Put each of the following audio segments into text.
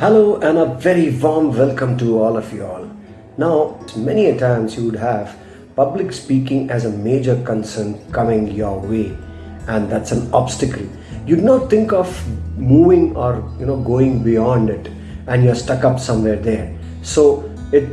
Hello and a very warm welcome to all of you all. Now, many a times you would have public speaking as a major concern coming your way and that's an obstacle. You'd not think of moving or you know going beyond it and you're stuck up somewhere there. So it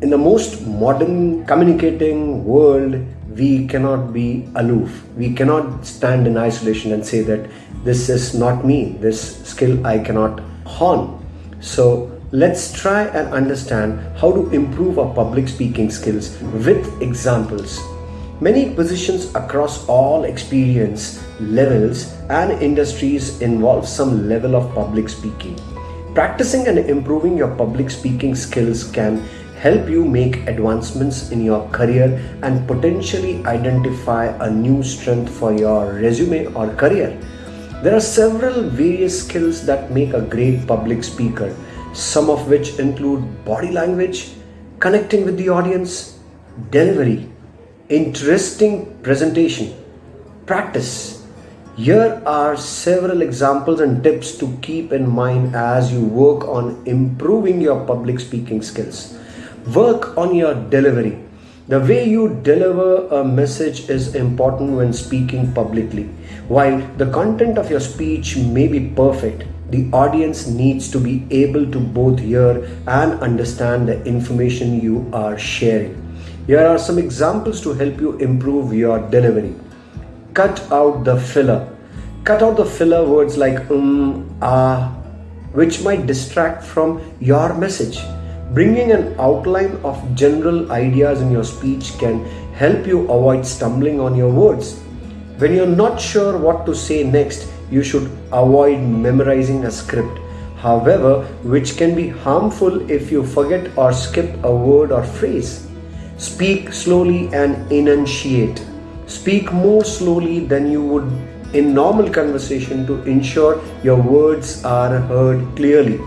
in the most modern communicating world we cannot be aloof. We cannot stand in isolation and say that this is not me, this skill I cannot hone. So let's try and understand how to improve our public speaking skills with examples. Many positions across all experience levels and industries involve some level of public speaking. Practicing and improving your public speaking skills can help you make advancements in your career and potentially identify a new strength for your resume or career. There are several various skills that make a great public speaker, some of which include body language, connecting with the audience, delivery, interesting presentation, practice. Here are several examples and tips to keep in mind as you work on improving your public speaking skills. Work on your delivery. The way you deliver a message is important when speaking publicly. While the content of your speech may be perfect, the audience needs to be able to both hear and understand the information you are sharing. Here are some examples to help you improve your delivery. Cut out the filler. Cut out the filler words like um, ah, which might distract from your message. Bringing an outline of general ideas in your speech can help you avoid stumbling on your words. When you're not sure what to say next, you should avoid memorizing a script. However, which can be harmful if you forget or skip a word or phrase. Speak slowly and enunciate. Speak more slowly than you would in normal conversation to ensure your words are heard clearly.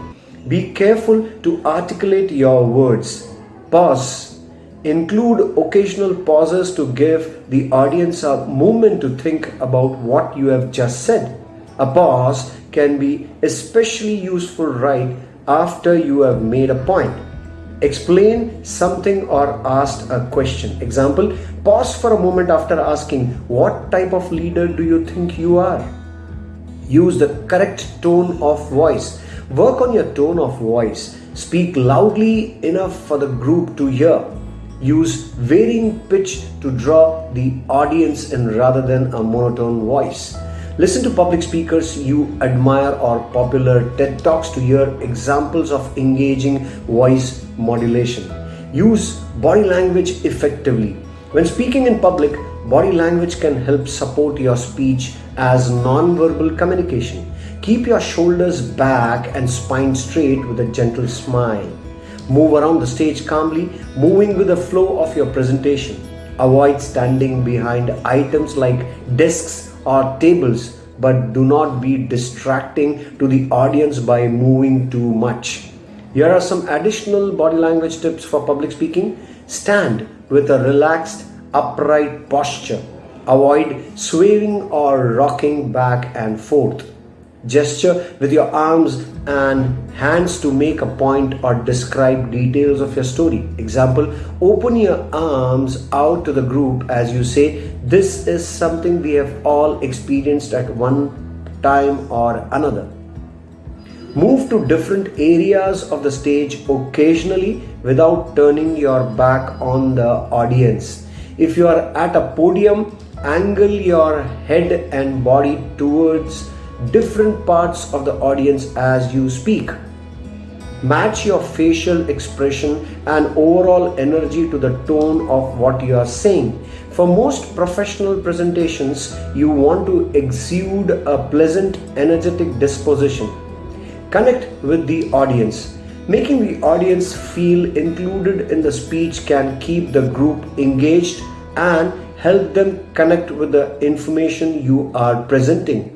Be careful to articulate your words. Pause. Include occasional pauses to give the audience a moment to think about what you have just said. A pause can be especially useful right after you have made a point. Explain something or ask a question. Example, pause for a moment after asking, What type of leader do you think you are? Use the correct tone of voice Work on your tone of voice. Speak loudly enough for the group to hear. Use varying pitch to draw the audience in rather than a monotone voice. Listen to public speakers you admire or popular TED Talks to hear examples of engaging voice modulation. Use body language effectively. When speaking in public, body language can help support your speech as non-verbal communication. Keep your shoulders back and spine straight with a gentle smile. Move around the stage calmly, moving with the flow of your presentation. Avoid standing behind items like desks or tables, but do not be distracting to the audience by moving too much. Here are some additional body language tips for public speaking. Stand with a relaxed, upright posture. Avoid swaying or rocking back and forth. Gesture with your arms and hands to make a point or describe details of your story. Example, open your arms out to the group as you say, This is something we have all experienced at one time or another. Move to different areas of the stage occasionally without turning your back on the audience. If you are at a podium, angle your head and body towards different parts of the audience as you speak. Match your facial expression and overall energy to the tone of what you are saying. For most professional presentations, you want to exude a pleasant, energetic disposition. Connect with the audience. Making the audience feel included in the speech can keep the group engaged and help them connect with the information you are presenting.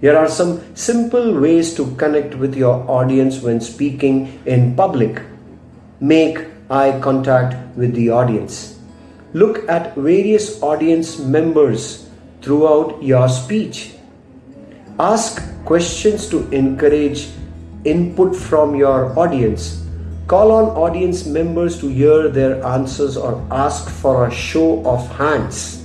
Here are some simple ways to connect with your audience when speaking in public. Make eye contact with the audience. Look at various audience members throughout your speech. Ask questions to encourage input from your audience. Call on audience members to hear their answers or ask for a show of hands.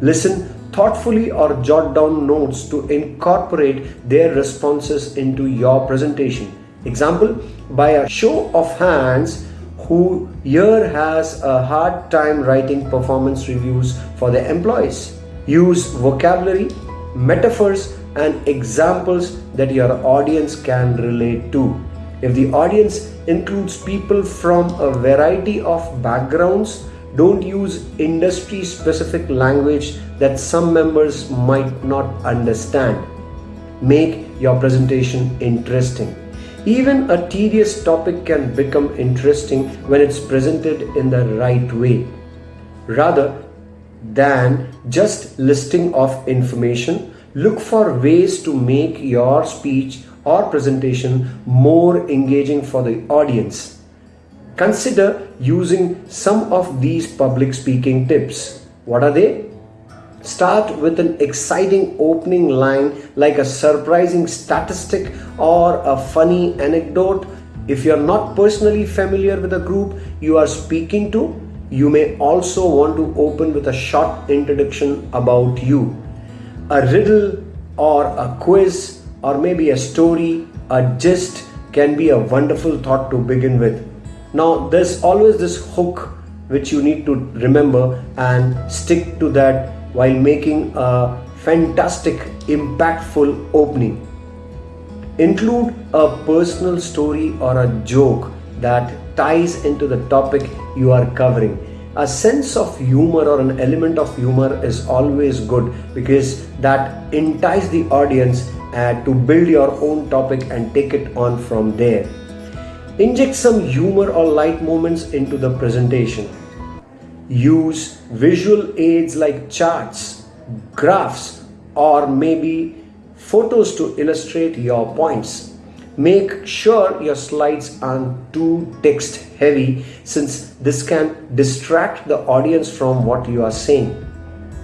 Listen thoughtfully or jot down notes to incorporate their responses into your presentation. Example, by a show of hands, who here has a hard time writing performance reviews for their employees. Use vocabulary, metaphors, and examples that your audience can relate to. If the audience includes people from a variety of backgrounds, don't use industry specific language that some members might not understand. Make your presentation interesting. Even a tedious topic can become interesting when it's presented in the right way. Rather than just listing of information, look for ways to make your speech or presentation more engaging for the audience. Consider using some of these public speaking tips. What are they? Start with an exciting opening line like a surprising statistic or a funny anecdote. If you're not personally familiar with the group you are speaking to, you may also want to open with a short introduction about you. A riddle or a quiz or maybe a story, a gist can be a wonderful thought to begin with. Now, there's always this hook which you need to remember and stick to that while making a fantastic, impactful opening. Include a personal story or a joke that ties into the topic you are covering. A sense of humor or an element of humor is always good because that entices the audience uh, to build your own topic and take it on from there. Inject some humor or light moments into the presentation. Use visual aids like charts, graphs, or maybe photos to illustrate your points. Make sure your slides aren't too text heavy since this can distract the audience from what you are saying.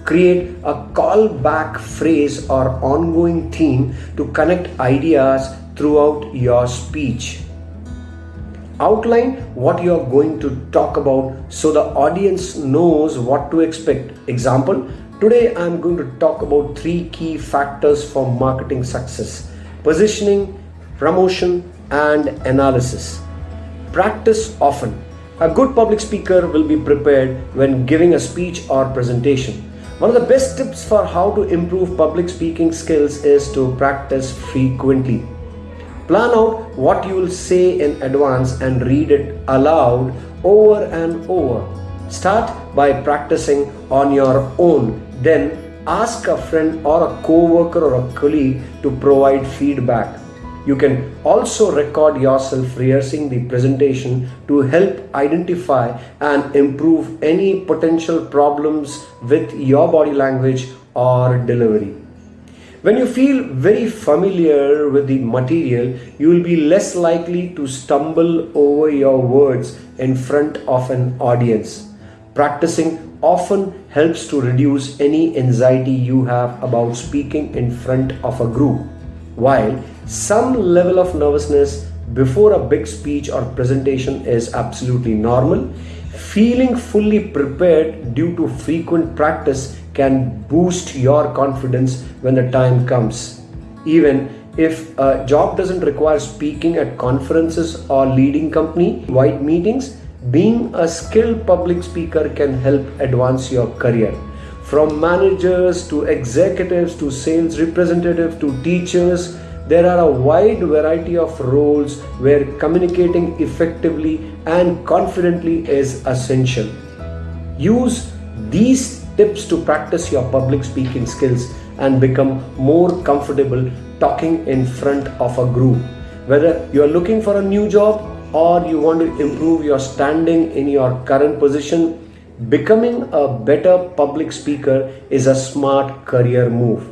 Create a callback phrase or ongoing theme to connect ideas throughout your speech outline what you are going to talk about so the audience knows what to expect. Example today i am going to talk about three key factors for marketing success positioning promotion and analysis. Practice often. A good public speaker will be prepared when giving a speech or presentation. One of the best tips for how to improve public speaking skills is to practice frequently Plan out what you will say in advance and read it aloud over and over. Start by practicing on your own, then ask a friend or a co-worker or a colleague to provide feedback. You can also record yourself rehearsing the presentation to help identify and improve any potential problems with your body language or delivery. When you feel very familiar with the material, you will be less likely to stumble over your words in front of an audience. Practicing often helps to reduce any anxiety you have about speaking in front of a group. While some level of nervousness before a big speech or presentation is absolutely normal, feeling fully prepared due to frequent practice can boost your confidence when the time comes. Even if a job doesn't require speaking at conferences or leading company wide meetings, being a skilled public speaker can help advance your career. From managers to executives to sales representatives to teachers, there are a wide variety of roles where communicating effectively and confidently is essential. Use these tips to practice your public speaking skills and become more comfortable talking in front of a group. Whether you are looking for a new job or you want to improve your standing in your current position, becoming a better public speaker is a smart career move.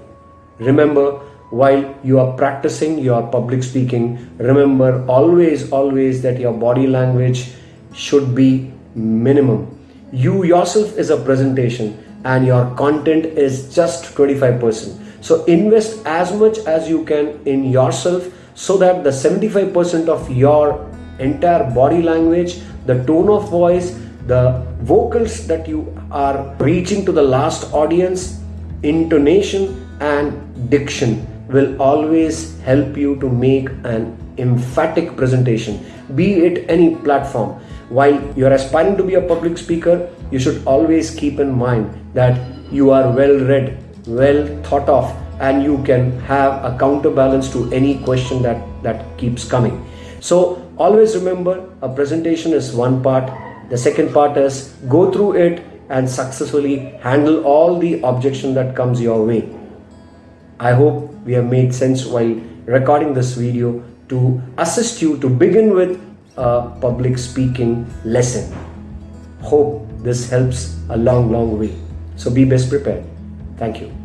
Remember, while you are practicing your public speaking, remember always, always that your body language should be minimum. You yourself is a presentation and your content is just 25%. So invest as much as you can in yourself so that the 75% of your entire body language, the tone of voice, the vocals that you are reaching to the last audience, intonation and diction will always help you to make an emphatic presentation, be it any platform. While you're aspiring to be a public speaker, you should always keep in mind that you are well read, well thought of, and you can have a counterbalance to any question that, that keeps coming. So always remember a presentation is one part. The second part is go through it and successfully handle all the objection that comes your way. I hope we have made sense while recording this video to assist you to begin with a public speaking lesson. Hope this helps a long, long way. So be best prepared. Thank you.